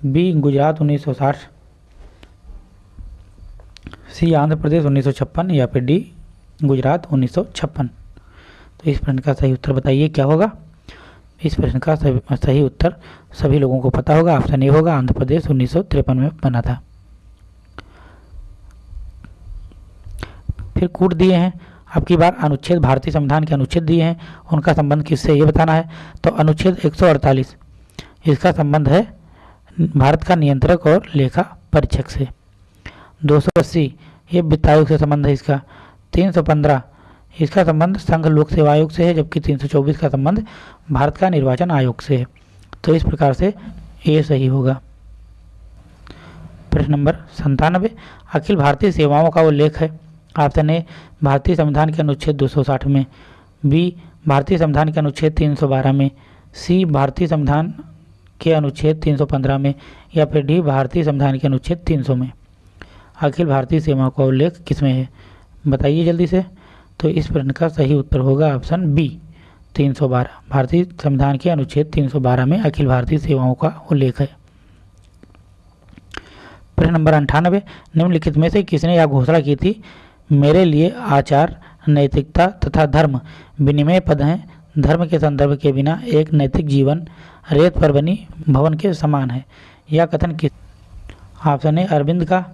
बी, गुजरात 1960 सी आंध्र प्रदेश, उन्नीस सौ छप्पन या फिर डी, गुजरात, उन्नीस सौ छप्पन। तो इस प्रश्न का सही उत्तर बताइए, क्या होगा? इस प्रश्न का सही उत्तर सभी लोगों को पता होगा। ऑप्शन ए होगा, आंध्र प्रदेश, उन्नीस सौ तिरपन में बना था। फिर कूट दिए हैं। अब की बार अनुच्छेद, भारतीय संविधान के अनुच्छेद दिए हैं। उनका संबंध किससे ये बताना है? तो अनुच्छेद 148 इसका संबंध है भारत का नियंत्रक और लेखा परीक्षक से। 280 ये वित्त आयोग से संबंध है इसका। 315 इसका संबंध संघ लोक सेवा आयोग से है, जबकि 324 का संबंध भारत का निर्वाचन आयोग से है। तो इस प्रकार से ये सही होगा। प्रश्न नंबर संतानवे अखिल भारतीय सेवाओं का उल्लेख है। ऑप्शन ए भारतीय संविधान के अनुच्छेद 260 में, बी, भारतीय संविधान के अनुच्छेद 312 में, सी, भारतीय संविधान के अनुच्छेद 315 में या फिर डी, भारतीय संविधान के अनुच्छेद 300 में। अखिल भारतीय सेवाओं का उल्लेख किसमें है? बताइए जल्दी से। तो इस प्रश्न का सही उत्तर होगा ऑप्शन बी 312 भारतीय संविधान के अनुच्छेद 312 में अखिल भारतीय सेवाओं का उल्लेख है। प्रश्न नंबर अंठानवे, निम्नलिखित में से किसने यह घोषणा की थी मेरे लिए आचार, नैतिकता तथा धर्म विनिमय पद हैं। धर्म के संदर्भ के बिना एक नैतिक जीवन, रेत पर बनी भवन के समान है। यह कथन किस? ऑप्शन ए अरविंद का,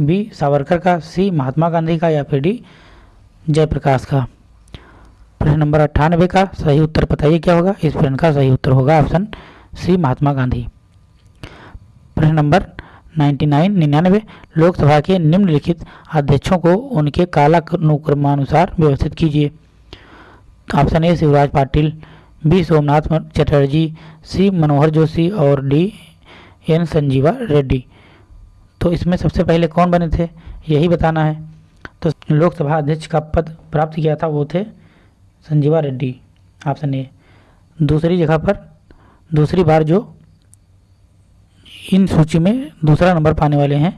बी सावरकर का, सी महात्मा गांधी का या फिर डी जयप्रकाश का? प्रश्न नंबर अट्ठानबे का सही उत्तर बताइए क्या होगा? इस प्रश्न का सही उत्तर होगा ऑप्शन सी महात्मा गांधी। प्रश्न नंबर 99 निन्यानवे लोकसभा के निम्नलिखित अध्यक्षों को उनके कालानुक्रमानुसार व्यवस्थित कीजिए। Option A, Shivraj Patil, B, Somnath Chatterjee, C, Manohar Joshi और डी, एन, संजीवा रेड्डी। तो इसमें सबसे पहले कौन बने थे? यही बताना है। तो लोकसभा अध्यक्ष का पद प्राप्त किया था वो थे संजीवा रेड्डी, ऑप्शन ए। दूसरी जगह पर, दूसरी बार जो इन सूची में दूसरा नंबर पाने वाले हैं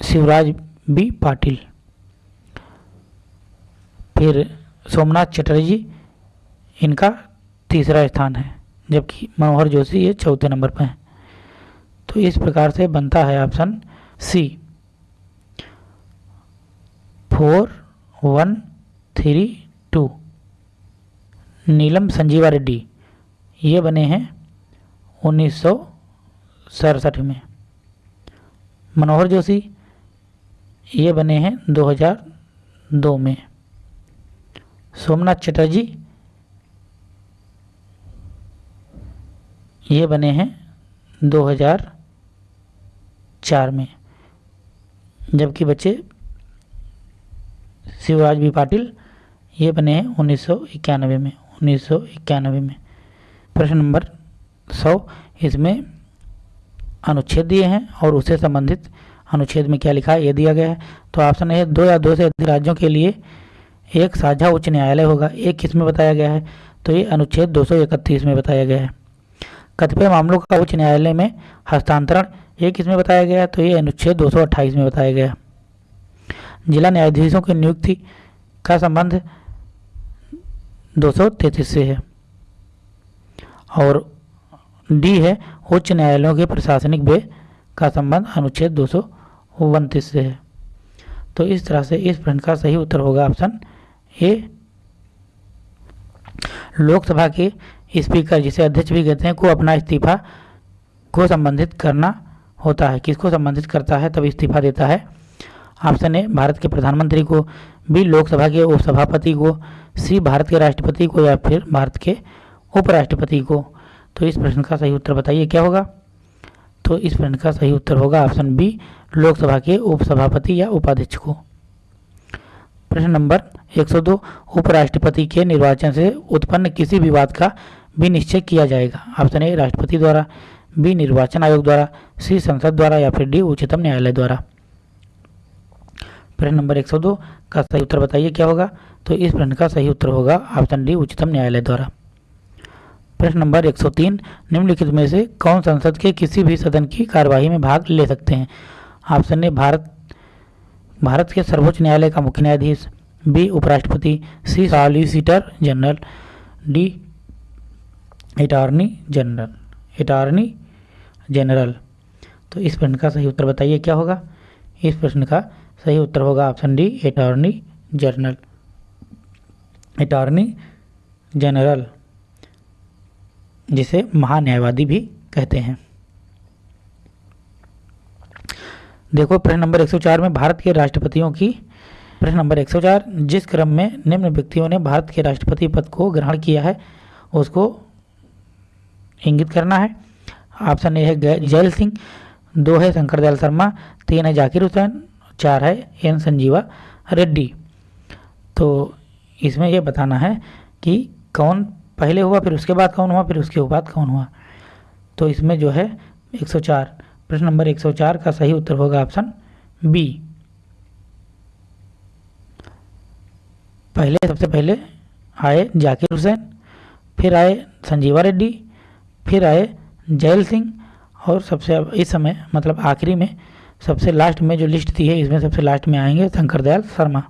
शिवराज बी पाटिल। फिर सोमनाथ चटर्जी, इनका तीसरा स्थान है, जबकि मनोहर जोशी ये चौथे नंबर पर हैं। तो इस प्रकार से बनता है option C. Four, one, three, two. Neelam Sanjiva Reddy, ये बने हैं उन्नीस सौ सड़सठ में। मनोहर जोशी, ये बने हैं 2002 में। सोमनाथ चटर्जी, ये बने हैं 2004 में। जबकि बच्चे शिवराज बी पाटिल, ये बने हैं उन्नीस सौ इक्यानवे में, उन्नीस सौ इक्यानवे में। प्रश्न नंबर सौ, इसमें अनुच्छेद दिए हैं और उससे संबंधित अनुच्छेद में क्या लिखा है, ये दिया गया है। तो ऑप्शन है दो या दो से अधिक राज्यों के लिए एक साझा उच्च न्यायालय होगा। एक किसमें बताया गया है? तो ये अनुच्छेद 231 में बताया गया है। कतिपय मामलों का उच्च न्यायालय में हस्तांतरण, ये किसमें बताया गया है? तो ये अनुच्छेद 228 में बताया गया है। जिला न्यायाधीशों की नियुक्ति का संबंध दो से है। और डी है, उच्च न्यायालयों के प्रशासनिक व्यय का संबंध अनुच्छेद दो सौ उनतीस से है। तो इस तरह से इस प्रश्न का सही उत्तर होगा ऑप्शन ए। लोकसभा के स्पीकर जिसे अध्यक्ष भी कहते हैं, को अपना इस्तीफा को संबंधित करना होता है। किसको संबंधित करता है, तब इस्तीफा देता है। ऑप्शन ए, भारत के प्रधानमंत्री को, बी, लोकसभा के उपसभापति को, सी, भारत के राष्ट्रपति को या फिर भारत के उपराष्ट्रपति को। तो इस प्रश्न का सही उत्तर बताइए, क्या होगा? तो इस प्रश्न का सही उत्तर होगा ऑप्शन बी, लोकसभा के उपसभापति या उपाध्यक्ष। को प्रश्न नंबर 102 उपराष्ट्रपति के निर्वाचन से उत्पन्न किसी विवाद का भी निश्चय किया जाएगा। ऑप्शन ए, राष्ट्रपति द्वारा, बी, निर्वाचन आयोग द्वारा, सी, संसद द्वारा या फिर डी, उच्चतम न्यायालय द्वारा। प्रश्न नंबर 102 का सही उत्तर बताइए, क्या होगा? तो इस प्रश्न का सही उत्तर होगा ऑप्शन डी, उच्चतम न्यायालय द्वारा। प्रश्न नंबर 103 निम्नलिखित में से कौन संसद के किसी भी सदन की कार्यवाही में भाग ले सकते हैं? Option A, Bharat. भारत के सर्वोच्च न्यायालय का मुख्य न्यायाधीश। बी, उपराष्ट्रपति। C, solicitor general. D, attorney general. Attorney general. तो इस प्रश्न का सही उत्तर बताइए, क्या होगा? इस प्रश्न का सही उत्तर होगा option D, attorney general. Attorney general. जिसे महान्यायवादी भी कहते हैं। देखो, प्रश्न नंबर 104 में भारत के राष्ट्रपतियों की प्रश्न नंबर 104 जिस क्रम में निम्न व्यक्तियों ने भारत के राष्ट्रपति पद को ग्रहण किया है, उसको इंगित करना है। ऑप्शन ए है जैल सिंह, दो है शंकर दयाल शर्मा, तीन है जाकिर हुसैन, चार है एन संजीवा रेड्डी। तो इसमें यह बताना है कि कौन पहले हुआ, फिर उसके बाद कौन हुआ, फिर उसके बाद कौन हुआ? तो इसमें जो है 104 प्रश्न नंबर 104 का सही उत्तर होगा ऑप्शन बी। पहले, सबसे पहले आए जाकिर हुसैन, फिर आए संजीवा रेड्डी, फिर आए जैल सिंह, और सबसे इस समय मतलब आखिरी में, सबसे लास्ट में जो लिस्ट दी है, इसमें सबसे लास्ट में आएँगे शंकर दयाल शर्मा।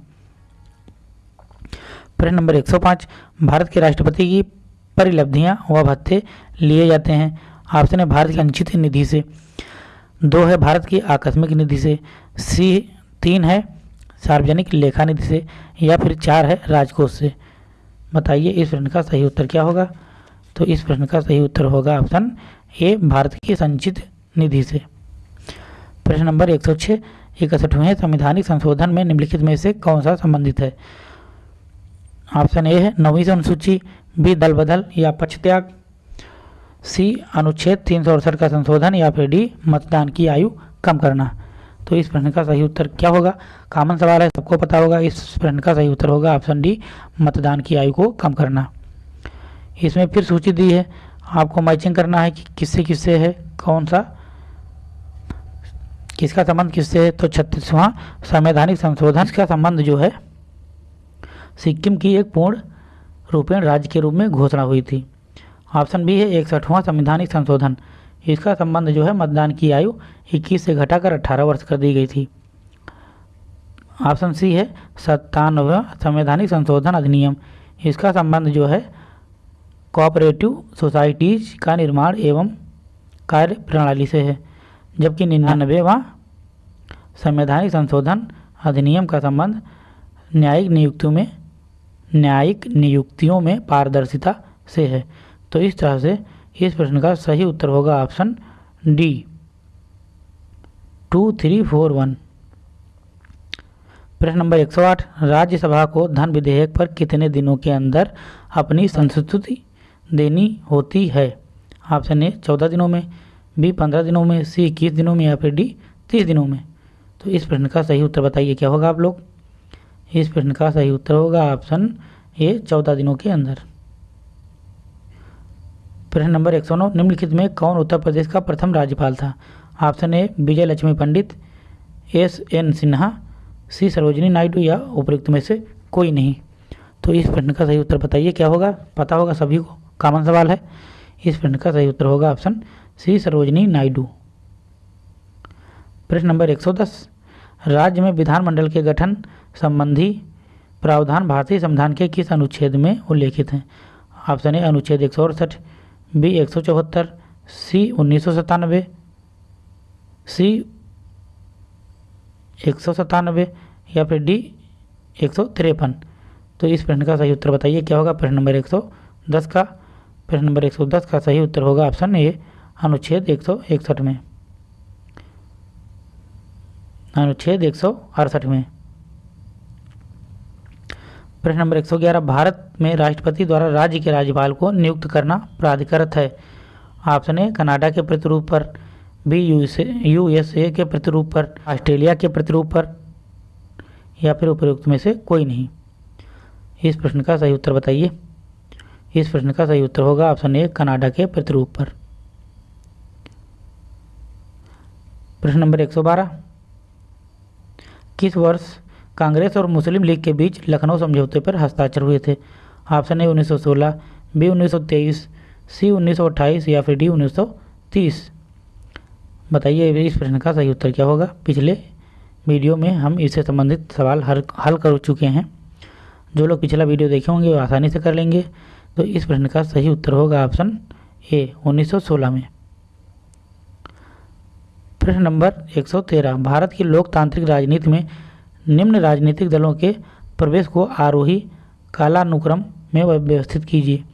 प्रश्न नंबर 105 भारत के राष्ट्रपति की परिलब्धियाँ व भत्ते लिए जाते हैं। ऑप्शन है भारत की अंचित निधि से, दो है भारत की आकस्मिक निधि से, सी तीन है सार्वजनिक लेखा निधि से, या फिर चार है राजकोष से। बताइए इस प्रश्न का सही उत्तर क्या होगा? तो इस प्रश्न का सही उत्तर होगा ऑप्शन ए, भारत की संचित निधि से। प्रश्न नंबर 106 इकसठवें संवैधानिक संशोधन में निम्नलिखित में से कौन सा संबंधित है? ऑप्शन ए है नौवीं अनुसूची बी दल बदल या पक्ष त्याग, सी अनुच्छेद तीन सौ अड़सठ का संशोधन या फिर डी मतदान की आयु कम करना। तो इस प्रश्न का सही उत्तर क्या होगा? कॉमन सवाल है, सबको पता होगा। इस प्रश्न का सही उत्तर होगा ऑप्शन डी, मतदान की आयु को कम करना। इसमें फिर सूची दी है, आपको मैचिंग करना है कि किससे किससे है, कौन सा, किसका संबंध किससे है तो छत्तीसवां संवैधानिक संशोधन। का संबंध जो है, सिक्किम की एक पूर्ण रूपेण राज्य के रूप में घोषणा हुई थी। ऑप्शन बी है इकसठवां संवैधानिक संशोधन। इसका संबंध जो है मतदान की आयु 21 से घटाकर 18 वर्ष कर दी गई थी। ऑप्शन सी है सत्तानवे संवैधानिक संशोधन अधिनियम। इसका संबंध जो है कोऑपरेटिव सोसाइटीज का निर्माण एवं कार्य प्रणाली से है, जबकि निन्यानवेवा संवैधानिक संशोधन अधिनियम का संबंध न्यायिक नियुक्तियों में न्यायिक नियुक्तियों में पारदर्शिता से है। तो इस तरह से इस प्रश्न का सही उत्तर होगा option D. Two three four one प्रश्न नंबर 108 राज्यसभा को धन विधेयक पर कितने दिनों के अंदर अपनी संस्तुति देनी होती है? ऑप्शन ए, चौदह दिनों में, बी, पंद्रह दिनों में, सी, इक्कीस दिनों में या फिर डी, तीस दिनों में? तो इस प्रश्न का सही उत्तर बताइए, क्या होगा आप लोग? इस प्रश्न का सही उत्तर होगा ऑप्शन ए, चौदह दिनों के अंदर। प्रश्न नंबर एक सौ नौ, निम्नलिखित में कौन उत्तर प्रदेश का प्रथम राज्यपाल था? Option A Vijay Lakshmi Pandit, S N Sinha, C, Sarojini Naidu या उपयुक्त में से कोई नहीं। तो इस प्रश्न का सही उत्तर बताइए, क्या होगा? पता होगा सभी को। कॉमन सवाल है। इस प्रश्न का सही उत्तर होगा ऑप्शन सी, सरोजनी नायडू। प्रश्न नंबर 110 राज्य में विधानमंडल के गठन संबंधी प्रावधान भारतीय संविधान के किस अनुच्छेद में उल्लेखित हैं? ऑप्शन ए, अनुच्छेद एक सौ अड़सठ, बी, एक सौ चौहत्तर, सी, उन्नीस सौ सत्तानबे सी, एक सौ सत्तानबे या फिर डी, एक सौ तिरपन। तो इस प्रश्न का सही उत्तर बताइए, क्या होगा? प्रश्न नंबर एक सौ दस का, प्रश्न नंबर एक सौ दस का सही उत्तर होगा ऑप्शन ए, अनुच्छेद एक सौ इकसठ में। अनुच्छेद एक सौ अड़सठ में। प्रश्न नंबर 111 भारत में राष्ट्रपति द्वारा राज्य के राज्यपाल को नियुक्त करना प्राधिकृत है। ऑप्शन ए, कनाडा के प्रतिरूप पर, बी, यूएसए के प्रतिरूप पर, ऑस्ट्रेलिया के प्रतिरूप पर, या फिर उपयुक्त में से कोई नहीं। इस प्रश्न का सही उत्तर बताइए। इस प्रश्न का सही उत्तर होगा ऑप्शन ए, कनाडा के प्रतिरूप पर। प्रश्न नंबर 112 किस वर्ष कांग्रेस और मुस्लिम लीग के बीच लखनऊ समझौते पर हस्ताक्षर हुए थे। ऑप्शन ए 1916 बी 1923 सी 1928 या फिर डी 1930 बताइए इस प्रश्न का सही उत्तर क्या होगा? पिछले वीडियो में हम इससे संबंधित सवाल हल हल कर चुके हैं। जो लोग पिछला वीडियो देखे होंगे वो आसानी से कर लेंगे। तो इस प्रश्न का सही उत्तर होगा ऑप्शन ए 1916 में। प्रश्न नंबर 113 भारत की लोकतांत्रिक राजनीति में निम्न राजनीतिक दलों के प्रवेश को आरोही कालानुक्रम में व्यवस्थित कीजिए।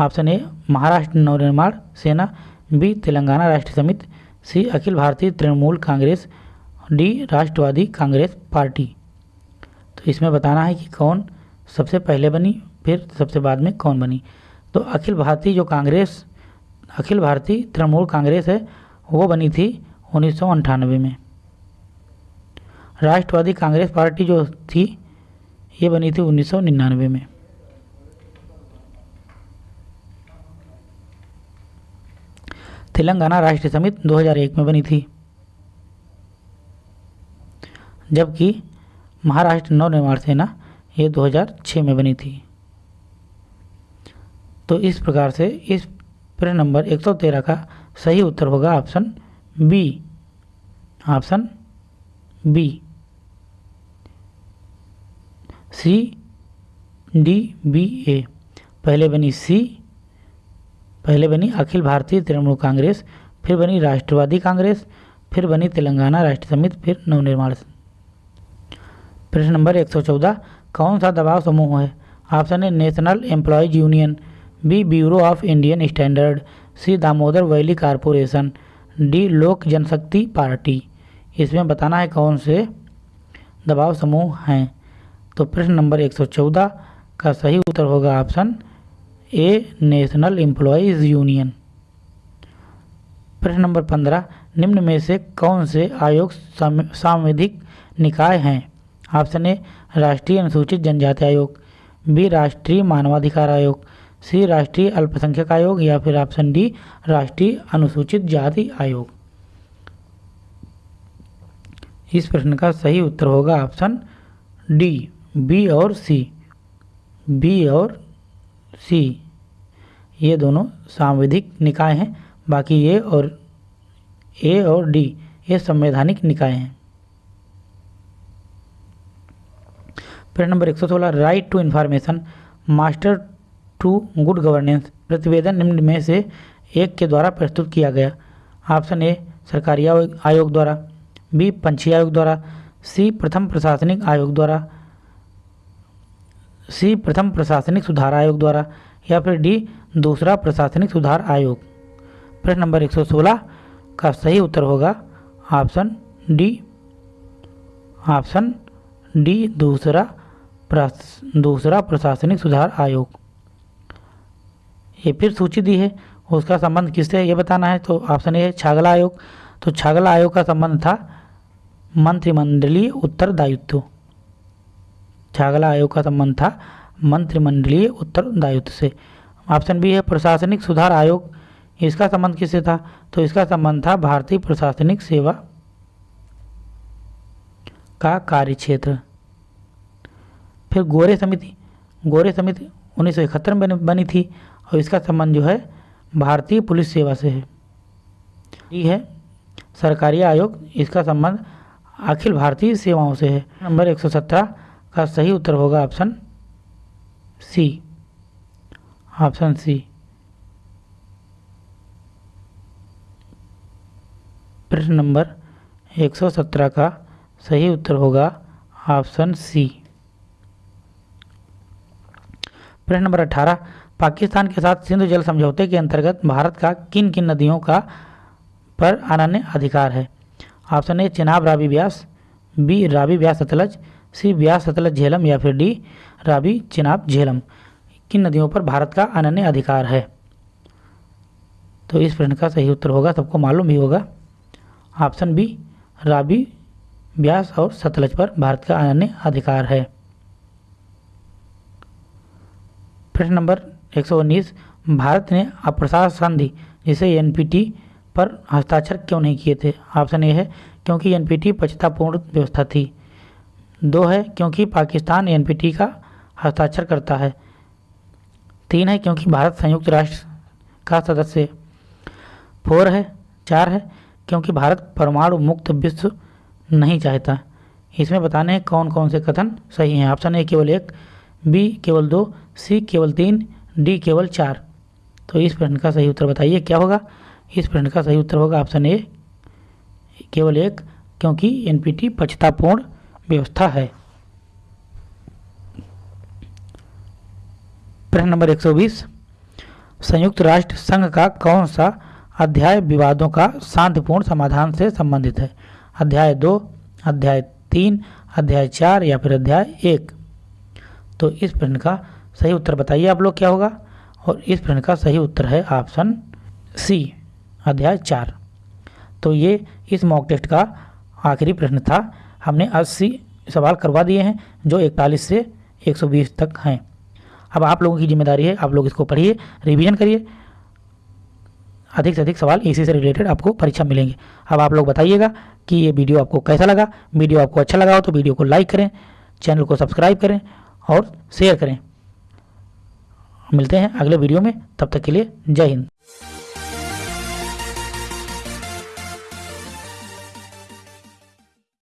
ऑप्शन ए, महाराष्ट्र नवनिर्माण सेना, बी, तेलंगाना राष्ट्र समिति, C, Akhil Bharatiya Trinamool Congress, D, Rashtravadi Congress party. तो इसमें बताना है कि कौन सबसे पहले बनी, फिर सबसे बाद में कौन बनी। तो अखिल भारतीय जो कांग्रेस, अखिल भारतीय तृणमूल कांग्रेस है, वो बनी थी उन्नीस में। राष्ट्रवादी कांग्रेस पार्टी जो थी, ये बनी थी उन्नीस सौ निन्यानवे में। तेलंगाना राष्ट्रीय समिति 2001 में बनी थी। जबकि महाराष्ट्र नवनिर्माण सेना, ये 2006 में बनी थी। तो इस प्रकार से इस प्रश्न नंबर 113 का सही उत्तर होगा option B. Option B. C D B A पहले बनी सी पहले बनी अखिल भारतीय तृणमूल कांग्रेस, फिर बनी राष्ट्रवादी कांग्रेस, फिर बनी तेलंगाना राष्ट्र समिति, फिर नवनिर्माण प्रश्न नंबर 114 कौन सा दबाव समूह है? Option A national employees union B bureau of Indian standard C Damodar valley corporation D Lok Janshakti party. इसमें बताना है कौन से दबाव समूह हैं। तो प्रश्न नंबर 114 का सही उत्तर होगा option A, national employees union. प्रश्न नंबर 15 निम्न में से कौन से आयोग सांविधिक निकाय हैं? ऑप्शन ए, राष्ट्रीय अनुसूचित जनजाति आयोग, बी, राष्ट्रीय मानवाधिकार आयोग, सी, राष्ट्रीय अल्पसंख्यक आयोग या फिर ऑप्शन डी, राष्ट्रीय अनुसूचित जाति आयोग। इस प्रश्न का सही उत्तर होगा ऑप्शन डी। बी और सी। बी और सी। ये दोनों सांविधिक निकाय हैं। बाकी ए और ए और डी, ये संवैधानिक निकाय हैं। प्रश्न number 116 right to information master to good governance प्रतिवेदन निम्न में से एक के द्वारा प्रस्तुत किया गया। ऑप्शन ए, सरकारी आयोग द्वारा। बी पंछी आयोग द्वारा। सी, प्रथम प्रशासनिक आयोग द्वारा। सी, प्रथम प्रशासनिक सुधार आयोग द्वारा, या फिर डी, दूसरा प्रशासनिक सुधार आयोग। प्रश्न नंबर 116 का सही उत्तर होगा ऑप्शन डी। ऑप्शन डी, दूसरा दूसरा प्रशासनिक सुधार आयोग। ये फिर सूची दी है। उसका संबंध किससे ये बताना है। तो ऑप्शन ए है छागला आयोग। तो छागला आयोग का संबंध था मंत्रिमंडलीय उत्तरदायित्व। छागला आयोग का संबंध था। मंत्रिमंडलीय उत्तरदायित्व से। ऑप्शन बी है प्रशासनिक सुधार आयोग। इसका संबंध किससे था? तो इसका संबंध था भारतीय प्रशासनिक सेवा का कार्य क्षेत्र फिर गोरे समिति। गोरे समिति उन्नीस सौ इकहत्तर में बनी थी और इसका संबंध जो है भारतीय पुलिस सेवा से है। ये है सरकारी आयोग। इसका संबंध अखिल भारतीय सेवाओं से है। नंबर 117 का सही उत्तर होगा ऑप्शन सी। Option C. प्रश्न नंबर 117 का सही उत्तर होगा ऑप्शन सी। प्रश्न नंबर 18 पाकिस्तान के साथ सिंधु जल समझौते के अंतर्गत भारत का किन किन नदियों का पर अनन्य अधिकार है? Option A Chenab Ravi Beas B Ravi Beas Sutlej C Beas Sutlej Jhelum या फिर डी राबी चिनाब झेलम। किन नदियों पर भारत का अनन्य अधिकार है? तो इस प्रश्न का सही उत्तर होगा, सबको मालूम भी होगा। ऑप्शन बी राबी ब्यास और सतलज पर भारत का अनन्य अधिकार है। प्रश्न नंबर 119 भारत ने अप्रसार संधि, जिसे एनपीटी पर हस्ताक्षर क्यों नहीं किए थे? ऑप्शन ए है, क्योंकि एनपीटी पचतापूर्ण व्यवस्था थी। दो है क्योंकि पाकिस्तान एनपीटी का हस्ताक्षर करता है। तीन है क्योंकि भारत संयुक्त राष्ट्र का सदस्य। फोर है, चार है क्योंकि भारत परमाणु मुक्त विश्व नहीं चाहता। इसमें बताने हैं कौन कौन से कथन सही हैं। ऑप्शन ए केवल एक, बी केवल दो, सी केवल तीन, डी केवल चार। तो इस प्रश्न का सही उत्तर बताइए, क्या होगा? इस प्रश्न का सही उत्तर होगा ऑप्शन ए, केवल एक, क्योंकि एनपीटी पक्षतापूर्ण व्यवस्था है। प्रश्न नंबर 120 संयुक्त राष्ट्र संघ का कौन सा अध्याय विवादों का शांतिपूर्ण समाधान से संबंधित है? अध्याय दो, अध्याय तीन, अध्याय चार या फिर अध्याय एक? तो इस प्रश्न का सही उत्तर बताइए आप लोग क्या होगा। और इस प्रश्न का सही उत्तर है ऑप्शन सी, अध्याय चार। तो ये इस मॉक टेस्ट का आखिरी प्रश्न था। हमने अस्सी सवाल करवा दिए हैं, जो इकतालीस से 120 तक हैं। अब आप लोगों की ज़िम्मेदारी है, आप लोग इसको पढ़िए, रिवीजन करिए। अधिक से अधिक सवाल इसी से रिलेटेड आपको परीक्षा मिलेंगे। अब आप लोग बताइएगा कि ये वीडियो आपको कैसा लगा। वीडियो आपको अच्छा लगा हो तो वीडियो को लाइक करें, चैनल को सब्सक्राइब करें और शेयर करें। मिलते हैं अगले वीडियो में, तब तक के लिए जय हिंद।